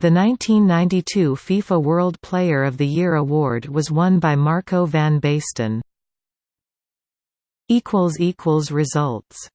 The 1992 FIFA World Player of the Year award was won by Marco van Basten. Results